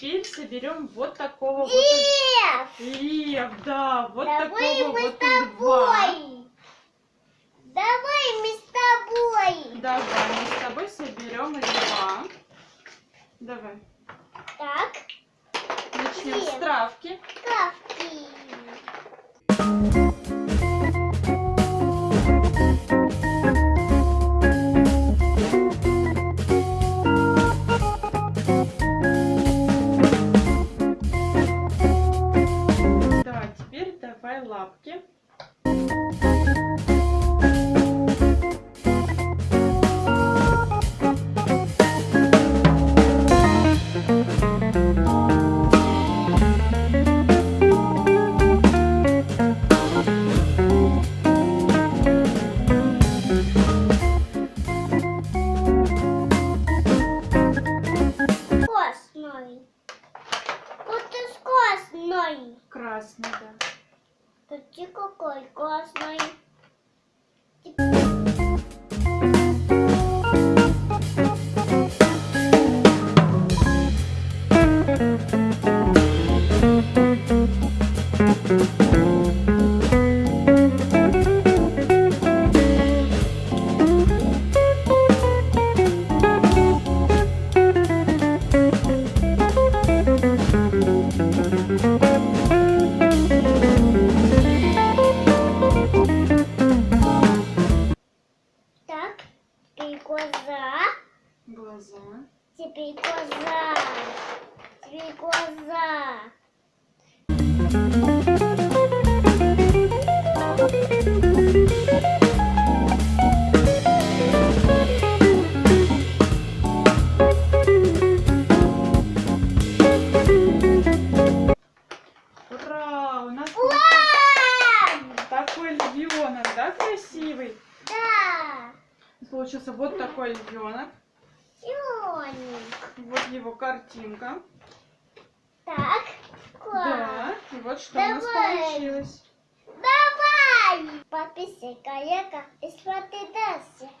соберем вот такого вот Лев! лев, да, вот Давай такого мы вот с тобой! Давай мы с тобой! Давай, мы с тобой соберем льва. Давай, Так, начнем с Лев. травки. Теперь давай лапки. Вкусный. Красный, да. Ты какой вкусный. Так, глаза. Теперь глаза. Теперь глаза. Ура! У нас Вау! такой львенок, да, красивый? Получился вот такой львенок. Зеленый. Вот его картинка. Так, класс. Да. И вот что у нас Давай. получилось. Давай! Подписывай коллега и смотри дальше.